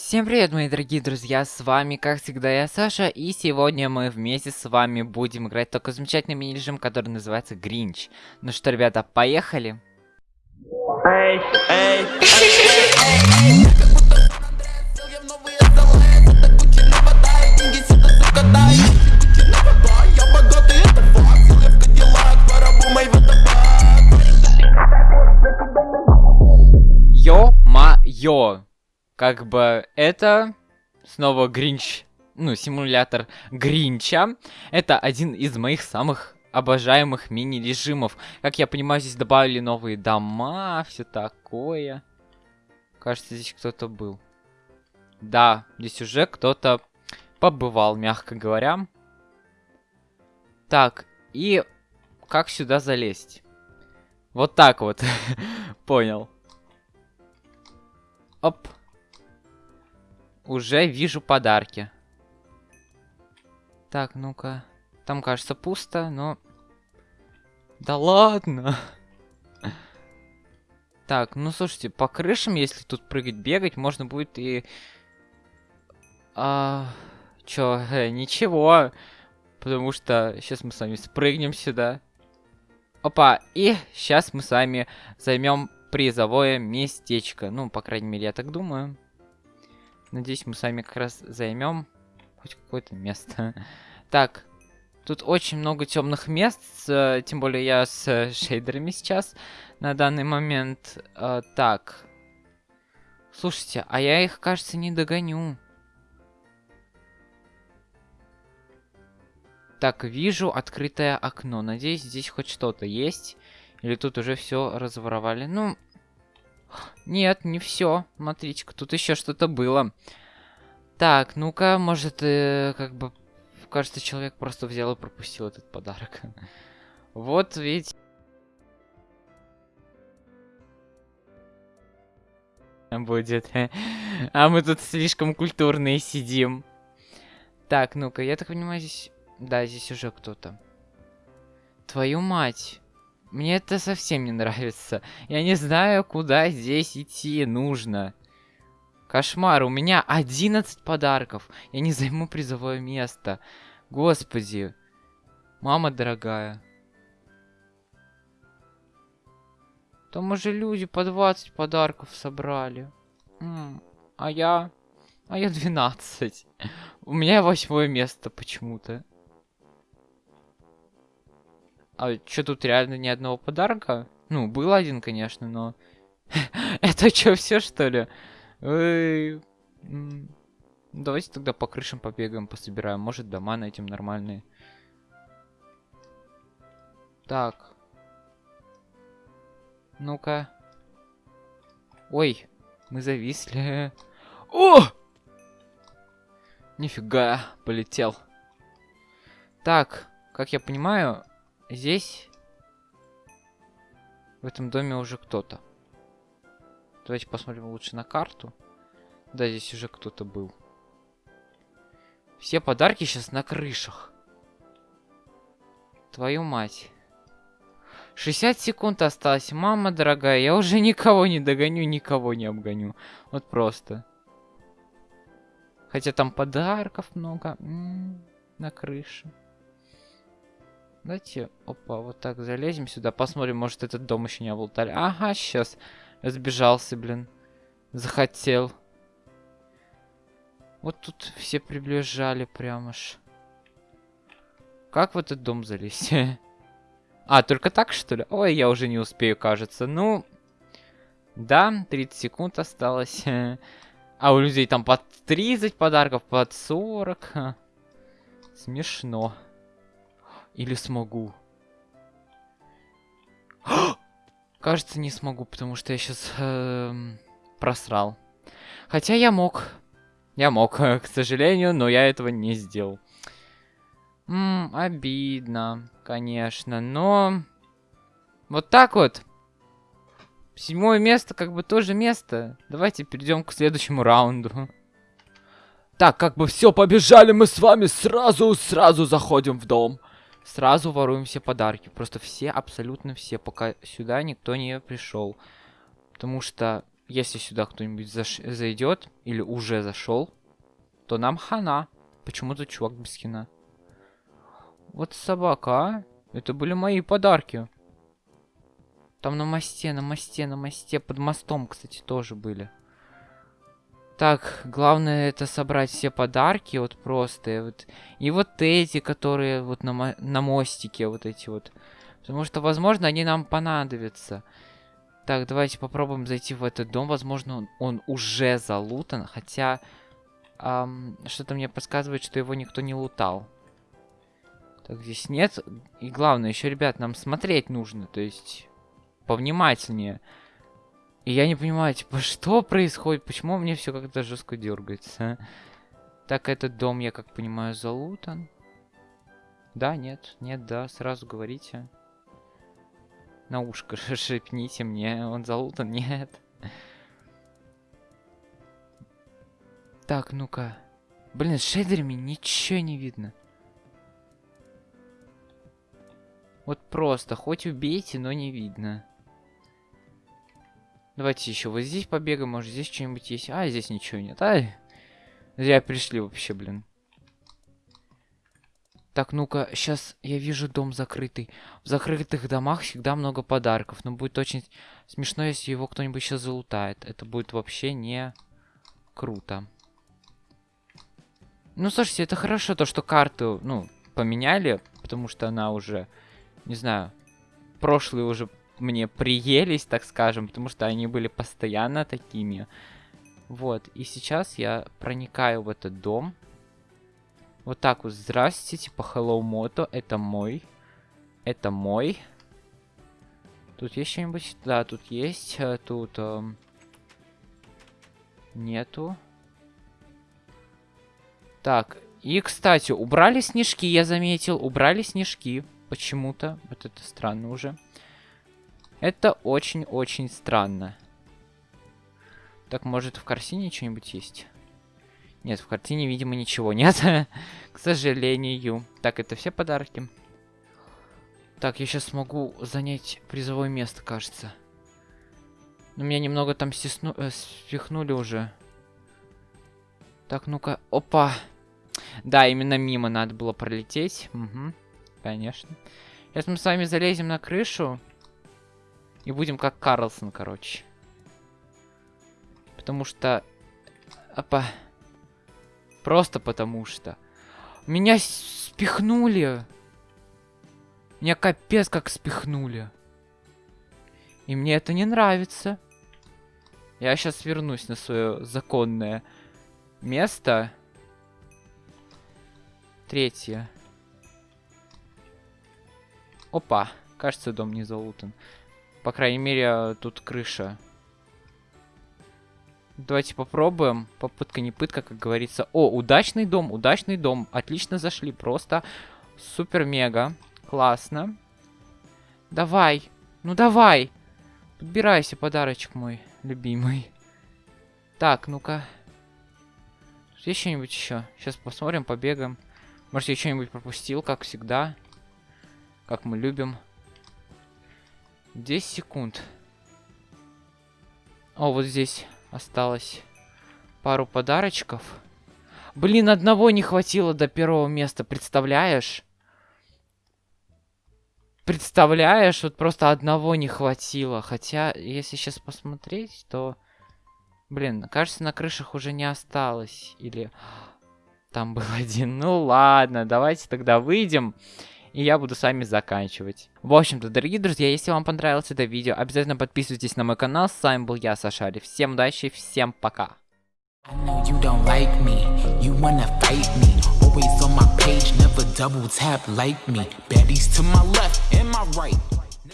Всем привет, мои дорогие друзья, с вами, как всегда, я Саша, и сегодня мы вместе с вами будем играть такой замечательный мини-режим, который называется Гринч. Ну что, ребята, поехали! Эй, эй, Ё-ма-ё! Как бы это снова Гринч, ну, симулятор Гринча. Это один из моих самых обожаемых мини-режимов. Как я понимаю, здесь добавили новые дома, все такое. Кажется, здесь кто-то был. Да, здесь уже кто-то побывал, мягко говоря. Так, и как сюда залезть? Вот так вот. Понял. Оп. Уже вижу подарки. Так, ну-ка. Там, кажется, пусто, но... Да ладно. Так, ну слушайте, по крышам, если тут прыгать, бегать, можно будет и... А... Чё, э, ничего. Потому что сейчас мы с вами спрыгнем сюда. Опа, и сейчас мы с вами займем призовое местечко. Ну, по крайней мере, я так думаю. Надеюсь, мы с вами как раз займем хоть какое-то место. Так, тут очень много темных мест, тем более я с э, шейдерами сейчас на данный момент. Э, так, слушайте, а я их, кажется, не догоню. Так, вижу открытое окно. Надеюсь, здесь хоть что-то есть. Или тут уже все разворовали. Ну, нет, не все. Смотрите-ка, тут еще что-то было. Так, ну-ка, может, э, как бы... Кажется, человек просто взял и пропустил этот подарок. вот ведь... Будет. а мы тут слишком культурные сидим. Так, ну-ка, я так понимаю, здесь... Да, здесь уже кто-то. Твою мать. Мне это совсем не нравится. Я не знаю, куда здесь идти нужно. Кошмар, у меня 11 подарков. Я не займу призовое место. Господи. Мама дорогая. Там уже люди по 20 подарков собрали. А я... А я 12. У меня восьмое место почему-то. А что тут реально ни одного подарка? Ну, был один, конечно, но... Это что, все что ли? Давайте тогда по крышам побегаем, пособираем. Может, дома найдем нормальные. Так. Ну-ка. Ой, мы зависли. О! Нифига, полетел. Так, как я понимаю, Здесь, в этом доме уже кто-то. Давайте посмотрим лучше на карту. Да, здесь уже кто-то был. Все подарки сейчас на крышах. Твою мать. 60 секунд осталось. Мама дорогая, я уже никого не догоню, никого не обгоню. Вот просто. Хотя там подарков много. М -м, на крыше. Давайте, опа, вот так залезем сюда, посмотрим, может этот дом еще не оболтали. Ага, сейчас. Разбежался, блин. Захотел. Вот тут все приближали прямо ж. Как в этот дом залезть? а, только так, что ли? Ой, я уже не успею, кажется. Ну, да, 30 секунд осталось. а у людей там под 30 подарков, под 40. Смешно. Или смогу? Кажется, не смогу, потому что я сейчас э, просрал. Хотя я мог. Я мог, к сожалению, но я этого не сделал. М обидно, конечно, но... Вот так вот. Седьмое место, как бы тоже место. Давайте перейдем к следующему раунду. Так, как бы все, побежали мы с вами сразу, сразу заходим в дом сразу воруем все подарки. Просто все, абсолютно все, пока сюда никто не пришел. Потому что если сюда кто-нибудь заш... зайдет или уже зашел, то нам хана. Почему тут чувак без скина? Вот собака, а? Это были мои подарки. Там на мосте, на мосте, на мосте. Под мостом, кстати, тоже были. Так, главное это собрать все подарки, вот просто. Вот. И вот эти, которые вот на, мо на мостике, вот эти вот. Потому что, возможно, они нам понадобятся. Так, давайте попробуем зайти в этот дом. Возможно, он, он уже залутан, хотя... Что-то мне подсказывает, что его никто не лутал. Так, здесь нет. И главное, еще, ребят, нам смотреть нужно. То есть, повнимательнее. И я не понимаю, типа, что происходит? Почему мне все как-то жестко дергается? Так, этот дом, я как понимаю, залутан. Да, нет, нет, да, сразу говорите. На ушко шепните мне, он залутан, нет. Так, ну-ка. Блин, с шейдерами ничего не видно. Вот просто, хоть убейте, но не видно. Давайте еще вот здесь побегаем, может здесь что-нибудь есть. А, здесь ничего нет. Ай, зря пришли вообще, блин. Так, ну-ка, сейчас я вижу дом закрытый. В закрытых домах всегда много подарков. Но будет очень смешно, если его кто-нибудь сейчас залутает. Это будет вообще не круто. Ну, слушайте, это хорошо, то, что карту, ну, поменяли. Потому что она уже не знаю, прошлые уже мне приелись, так скажем, потому что они были постоянно такими. Вот, и сейчас я проникаю в этот дом. Вот так вот, здравствуйте, типа Hello Moto, это мой. Это мой. Тут есть что-нибудь? Да, тут есть. Э, тут... Эм... Нету. Так, и, кстати, убрали снежки, я заметил. Убрали снежки. Почему-то. Вот это странно уже. Это очень-очень странно. Так, может в картине что-нибудь есть? Нет, в картине, видимо, ничего нет. К сожалению. Так, это все подарки. Так, я сейчас смогу занять призовое место, кажется. Но меня немного там стесну... э, спихнули уже. Так, ну-ка. Опа. Да, именно мимо надо было пролететь. Угу. Конечно. Сейчас мы с вами залезем на крышу. И будем как Карлсон, короче. Потому что... Опа. Просто потому что. Меня спихнули. Меня капец как спихнули. И мне это не нравится. Я сейчас вернусь на свое законное место. Третье. Опа, кажется, дом не залутан. По крайней мере, тут крыша. Давайте попробуем. Попытка не пытка, как говорится. О, удачный дом, удачный дом. Отлично зашли, просто супер-мега. Классно. Давай, ну давай. Подбирайся, подарочек мой любимый. Так, ну-ка. Есть что-нибудь еще? Сейчас посмотрим, побегаем. Может, я что-нибудь пропустил, как всегда как мы любим. 10 секунд. О, вот здесь осталось пару подарочков. Блин, одного не хватило до первого места, представляешь? Представляешь, вот просто одного не хватило. Хотя, если сейчас посмотреть, то... Блин, кажется, на крышах уже не осталось. Или... Там был один. Ну ладно, давайте тогда выйдем и я буду с вами заканчивать. В общем-то, дорогие друзья, если вам понравилось это видео, обязательно подписывайтесь на мой канал. С вами был я, Сашари. Всем удачи, всем пока. Always on my page, never double tap like me Baddies to my left and my right